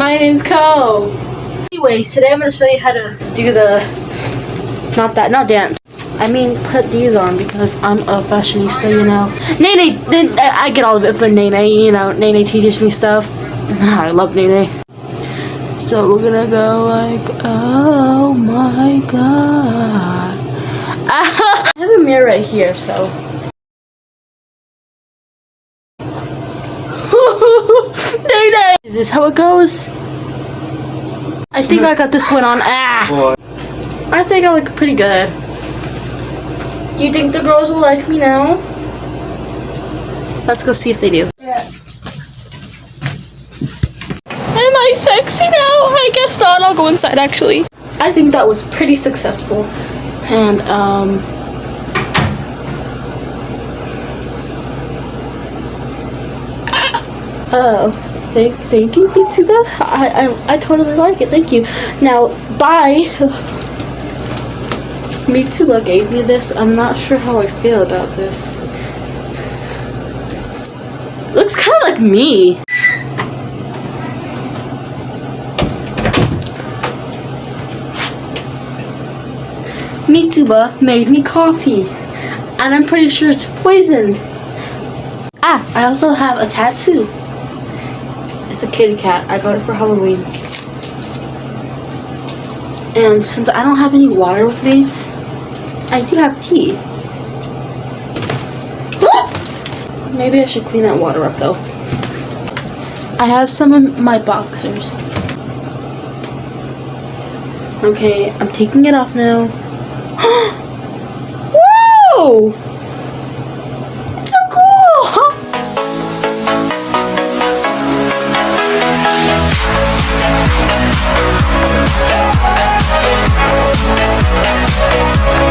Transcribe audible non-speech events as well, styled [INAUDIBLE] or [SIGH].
My name's Kou. Anyways, today I'm gonna show you how to do the not that not dance. I mean put these on because I'm a fashionista, you know. Nene, then I get all of it for Nene, you know. Nene teaches me stuff. [LAUGHS] I love Nene. So we're gonna go like, oh my god. [LAUGHS] I have a mirror right here, so. Nene! Is this how it goes? I think I got this one on. Ah! I think I look pretty good. Do you think the girls will like me now? Let's go see if they do. Am I sexy now? I guess not. I'll go inside actually. I think that was pretty successful. And, um. Oh, thank, thank you, Mitsuba. I, I, I totally like it. Thank you. Now, bye. Mitsuba gave me this. I'm not sure how I feel about this. Looks kind of like me. Mitsuba made me coffee. And I'm pretty sure it's poisoned. Ah, I also have a tattoo. It's a kitty cat. I got it for Halloween. And since I don't have any water with me, I do have tea. [GASPS] Maybe I should clean that water up though. I have some in my boxers. Okay, I'm taking it off now. [GASPS] Whoa!